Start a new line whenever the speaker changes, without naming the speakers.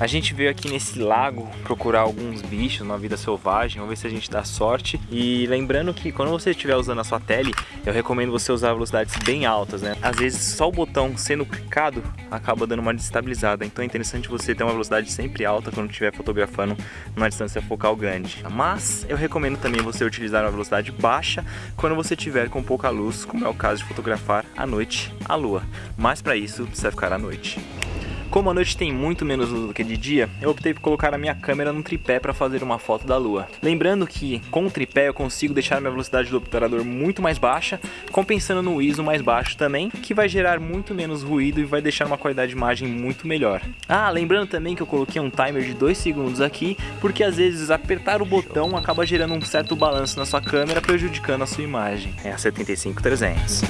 A gente veio aqui nesse lago procurar alguns bichos, uma vida selvagem, vamos ver se a gente dá sorte. E lembrando que quando você estiver usando a sua tele, eu recomendo você usar velocidades bem altas, né? Às vezes só o botão sendo clicado acaba dando uma desestabilizada, então é interessante você ter uma velocidade sempre alta quando estiver fotografando numa distância focal grande. Mas eu recomendo também você utilizar uma velocidade baixa quando você tiver com pouca luz, como é o caso de fotografar à noite a lua. Mas para isso precisa ficar à noite. Como a noite tem muito menos luz do que de dia, eu optei por colocar a minha câmera no tripé para fazer uma foto da lua. Lembrando que com o tripé eu consigo deixar minha velocidade do obturador muito mais baixa, compensando no ISO mais baixo também, que vai gerar muito menos ruído e vai deixar uma qualidade de imagem muito melhor. Ah, lembrando também que eu coloquei um timer de 2 segundos aqui, porque às vezes apertar o botão acaba gerando um certo balanço na sua câmera, prejudicando a sua imagem. É a 75300.